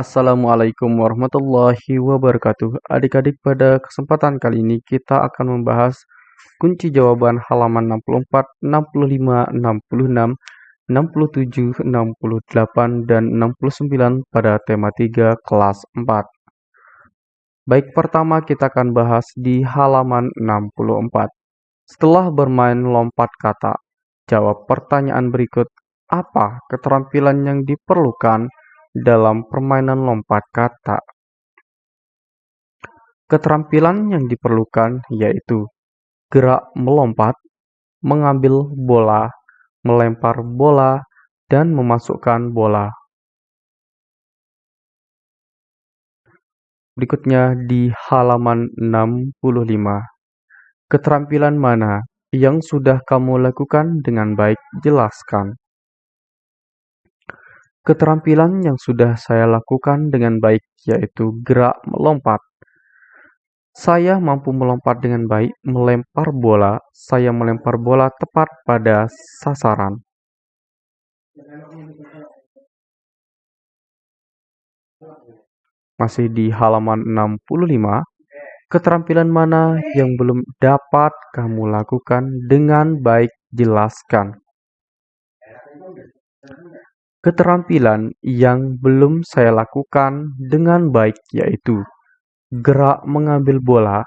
Assalamualaikum warahmatullahi wabarakatuh. Adik-adik, pada kesempatan kali ini kita akan membahas kunci jawaban halaman 64, 65, 66, 67, 68, dan 69 pada tema 3 kelas 4. Baik, pertama kita akan bahas di halaman 64. Setelah bermain lompat kata, jawab pertanyaan berikut. Apa keterampilan yang diperlukan dalam permainan lompat kata. Keterampilan yang diperlukan yaitu gerak melompat, mengambil bola, melempar bola, dan memasukkan bola. Berikutnya di halaman 65. Keterampilan mana yang sudah kamu lakukan dengan baik? Jelaskan. Keterampilan yang sudah saya lakukan dengan baik yaitu gerak melompat. Saya mampu melompat dengan baik, melempar bola. Saya melempar bola tepat pada sasaran. Masih di halaman 65, keterampilan mana yang belum dapat kamu lakukan dengan baik jelaskan. Keterampilan yang belum saya lakukan dengan baik yaitu gerak mengambil bola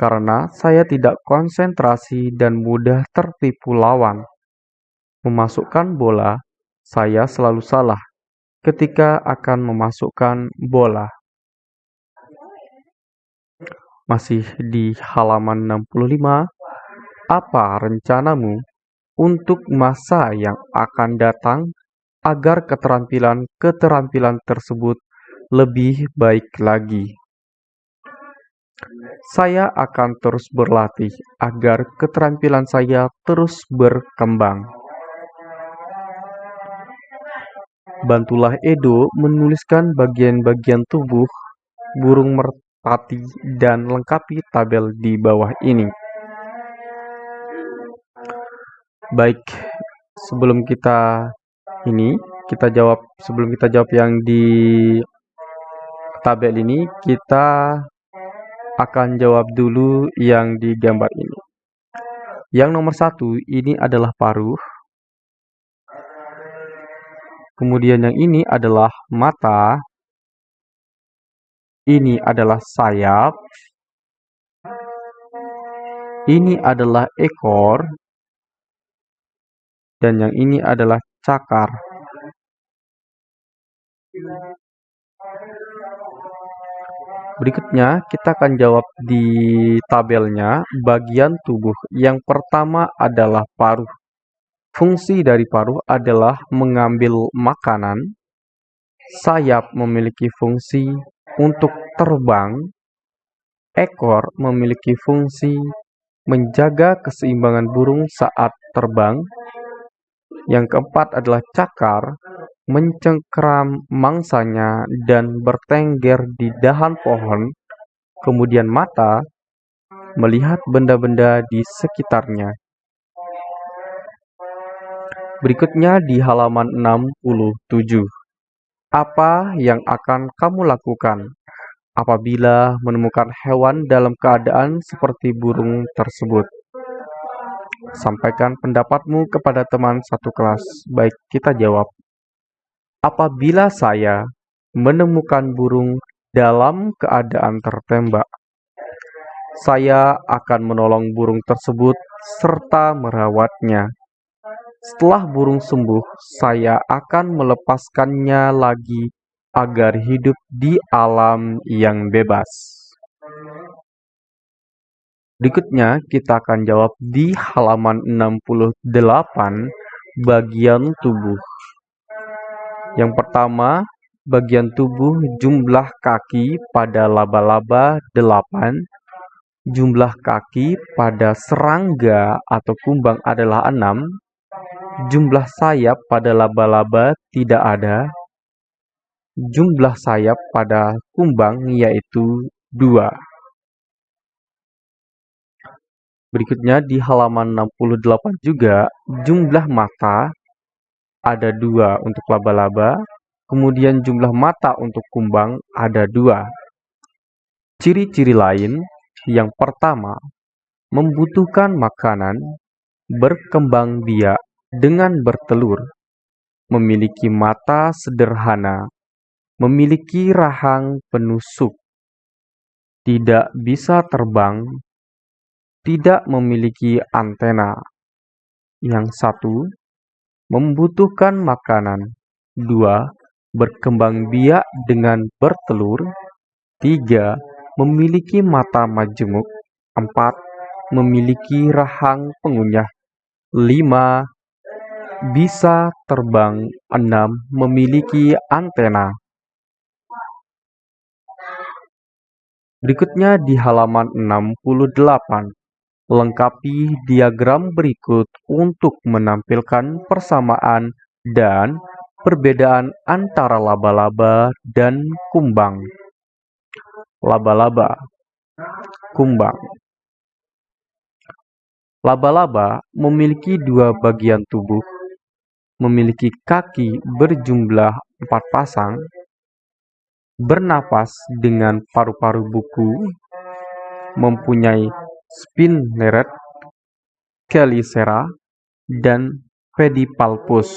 karena saya tidak konsentrasi dan mudah tertipu lawan. Memasukkan bola, saya selalu salah ketika akan memasukkan bola. Masih di halaman 65, apa rencanamu untuk masa yang akan datang agar keterampilan-keterampilan tersebut lebih baik lagi. Saya akan terus berlatih agar keterampilan saya terus berkembang. Bantulah Edo menuliskan bagian-bagian tubuh burung merpati dan lengkapi tabel di bawah ini. Baik, sebelum kita ini kita jawab sebelum kita jawab yang di tabel ini kita akan jawab dulu yang di gambar ini. Yang nomor satu ini adalah paruh. Kemudian yang ini adalah mata. Ini adalah sayap. Ini adalah ekor. Dan yang ini adalah cakar. Berikutnya, kita akan jawab di tabelnya bagian tubuh. Yang pertama adalah paruh. Fungsi dari paruh adalah mengambil makanan. Sayap memiliki fungsi untuk terbang. Ekor memiliki fungsi menjaga keseimbangan burung saat terbang. Yang keempat adalah cakar, mencengkram mangsanya dan bertengger di dahan pohon. Kemudian mata, melihat benda-benda di sekitarnya. Berikutnya di halaman 67. Apa yang akan kamu lakukan apabila menemukan hewan dalam keadaan seperti burung tersebut? Sampaikan pendapatmu kepada teman satu kelas. Baik, kita jawab. Apabila saya menemukan burung dalam keadaan tertembak, saya akan menolong burung tersebut serta merawatnya. Setelah burung sembuh, saya akan melepaskannya lagi agar hidup di alam yang bebas. Berikutnya kita akan jawab di halaman 68 bagian tubuh. Yang pertama, bagian tubuh jumlah kaki pada laba-laba 8, jumlah kaki pada serangga atau kumbang adalah 6, jumlah sayap pada laba-laba tidak ada, jumlah sayap pada kumbang yaitu 2. Berikutnya di halaman 68 juga jumlah mata ada dua untuk laba-laba Kemudian jumlah mata untuk kumbang ada dua. Ciri-ciri lain yang pertama, membutuhkan makanan, berkembang biak dengan bertelur, memiliki mata sederhana, memiliki rahang penusuk, tidak bisa terbang, tidak memiliki antena. Yang satu, membutuhkan makanan. Dua, berkembang biak dengan bertelur. Tiga, memiliki mata majemuk. Empat, memiliki rahang pengunyah. Lima, bisa terbang. Enam, memiliki antena. Berikutnya di halaman 68. Lengkapi diagram berikut untuk menampilkan persamaan dan perbedaan antara laba-laba dan kumbang. Laba-laba, kumbang. Laba-laba memiliki dua bagian tubuh, memiliki kaki berjumlah empat pasang, bernapas dengan paru-paru buku, mempunyai spinneret, chelicera, dan pedipalpus.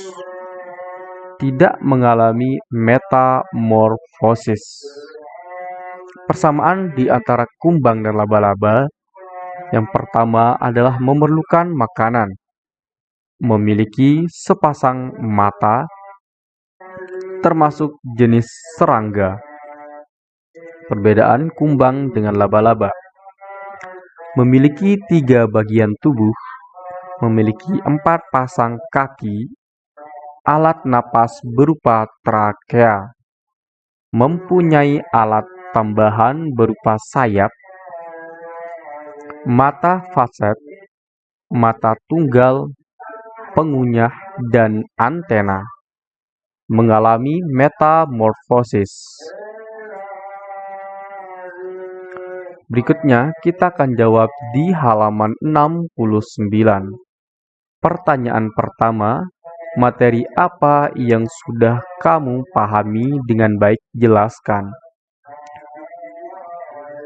Tidak mengalami metamorfosis. Persamaan di antara kumbang dan laba-laba yang pertama adalah memerlukan makanan, memiliki sepasang mata, termasuk jenis serangga. Perbedaan kumbang dengan laba-laba Memiliki tiga bagian tubuh, memiliki empat pasang kaki, alat napas berupa trakea, mempunyai alat tambahan berupa sayap, mata faset, mata tunggal, pengunyah, dan antena. Mengalami metamorfosis. Berikutnya kita akan jawab di halaman 69. Pertanyaan pertama, materi apa yang sudah kamu pahami dengan baik jelaskan.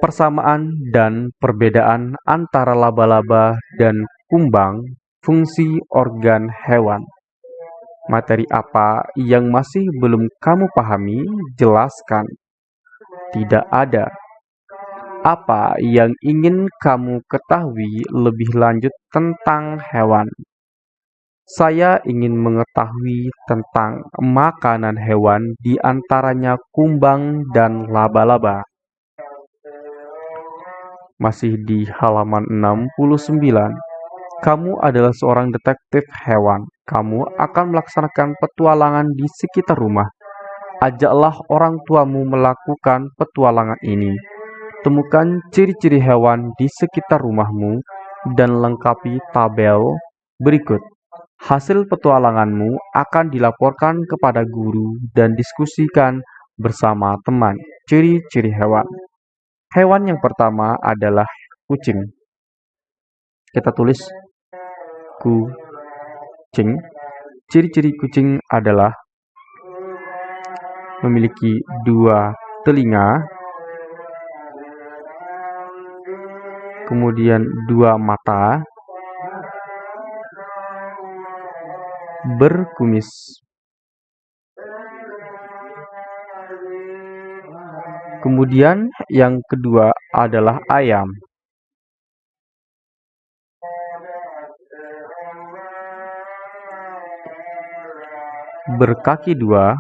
Persamaan dan perbedaan antara laba-laba dan kumbang fungsi organ hewan. Materi apa yang masih belum kamu pahami, jelaskan. Tidak ada apa yang ingin kamu ketahui lebih lanjut tentang hewan? Saya ingin mengetahui tentang makanan hewan di antaranya kumbang dan laba-laba. Masih di halaman 69. Kamu adalah seorang detektif hewan. Kamu akan melaksanakan petualangan di sekitar rumah. Ajaklah orang tuamu melakukan petualangan ini Temukan ciri-ciri hewan di sekitar rumahmu dan lengkapi tabel berikut. Hasil petualanganmu akan dilaporkan kepada guru dan diskusikan bersama teman. Ciri-ciri hewan. Hewan yang pertama adalah kucing. Kita tulis kucing. Ciri-ciri kucing adalah memiliki dua telinga kemudian dua mata, berkumis. Kemudian yang kedua adalah ayam. Berkaki dua,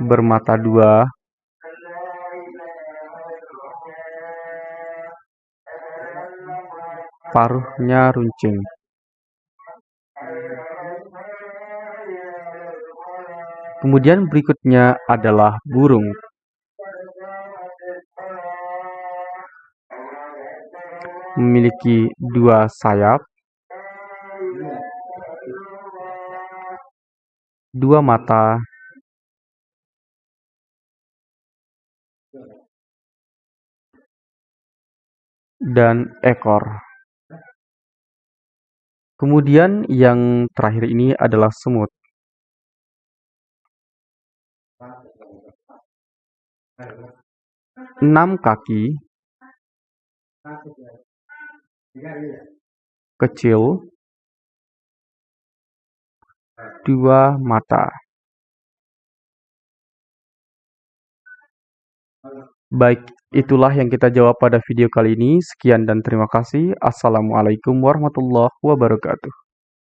bermata dua. Paruhnya runcing. Kemudian berikutnya adalah burung. Memiliki dua sayap dua mata dan ekor Kemudian yang terakhir ini adalah semut. Enam kaki, kecil, dua mata. Baik, itulah yang kita jawab pada video kali ini. Sekian dan terima kasih. Assalamualaikum warahmatullahi wabarakatuh.